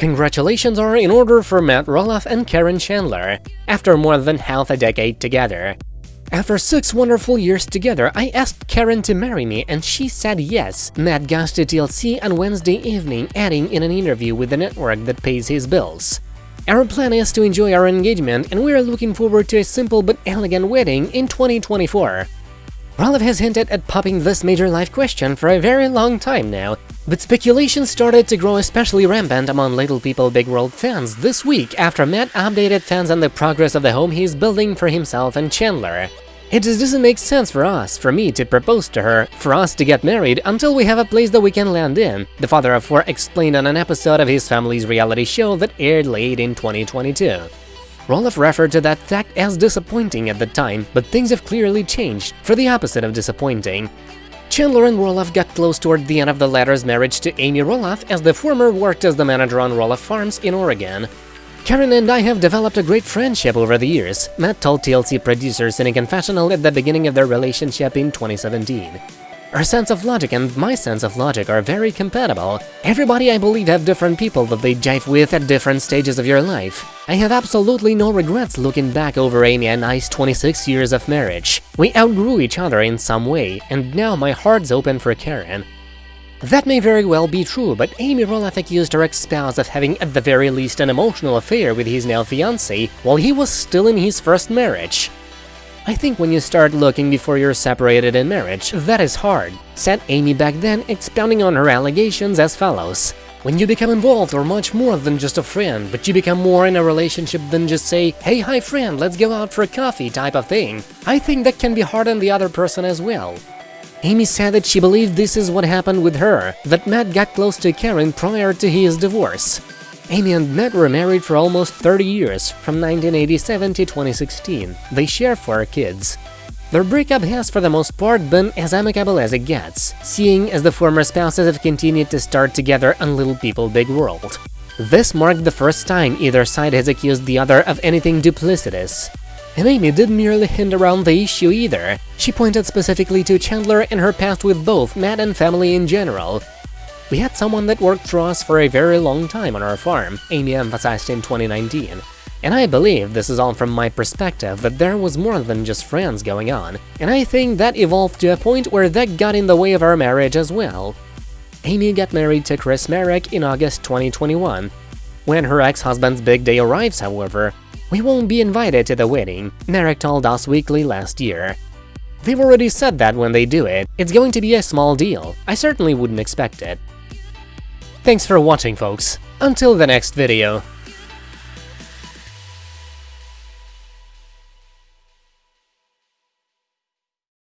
Congratulations are in order for Matt Roloff and Karen Chandler, after more than half a decade together. After six wonderful years together, I asked Karen to marry me and she said yes, Matt goes to TLC on Wednesday evening, adding in an interview with the network that pays his bills. Our plan is to enjoy our engagement and we are looking forward to a simple but elegant wedding in 2024. Roloff has hinted at popping this major life question for a very long time now, but speculation started to grow especially rampant among Little People Big World fans this week after Matt updated fans on the progress of the home he's building for himself and Chandler. It just doesn't make sense for us, for me to propose to her, for us to get married until we have a place that we can land in, the father of four explained on an episode of his family's reality show that aired late in 2022. Roloff referred to that fact as disappointing at the time, but things have clearly changed, for the opposite of disappointing. Chandler and Roloff got close toward the end of the latter's marriage to Amy Roloff as the former worked as the manager on Roloff Farms in Oregon. Karen and I have developed a great friendship over the years, Matt told TLC producers in a confessional at the beginning of their relationship in 2017. Our sense of logic and my sense of logic are very compatible. Everybody I believe have different people that they jive with at different stages of your life. I have absolutely no regrets looking back over Amy and I's 26 years of marriage. We outgrew each other in some way, and now my heart's open for Karen. That may very well be true, but Amy Roloff accused her ex-spouse of having at the very least an emotional affair with his now fiancé while he was still in his first marriage. I think when you start looking before you're separated in marriage, that is hard, said Amy back then, expounding on her allegations as follows. When you become involved or much more than just a friend, but you become more in a relationship than just say, hey hi friend, let's go out for a coffee type of thing, I think that can be hard on the other person as well. Amy said that she believed this is what happened with her, that Matt got close to Karen prior to his divorce. Amy and Matt were married for almost 30 years, from 1987 to 2016. They share four kids. Their breakup has for the most part been as amicable as it gets, seeing as the former spouses have continued to start together on Little People Big World. This marked the first time either side has accused the other of anything duplicitous. And Amy didn't merely hint around the issue either, she pointed specifically to Chandler and her past with both Matt and family in general, we had someone that worked for us for a very long time on our farm, Amy emphasized in 2019. And I believe this is all from my perspective that there was more than just friends going on, and I think that evolved to a point where that got in the way of our marriage as well. Amy got married to Chris Marek in August 2021. When her ex-husband's big day arrives, however, we won't be invited to the wedding, Marek told Us Weekly last year. They've already said that when they do it, it's going to be a small deal, I certainly wouldn't expect it. Thanks for watching, folks. Until the next video.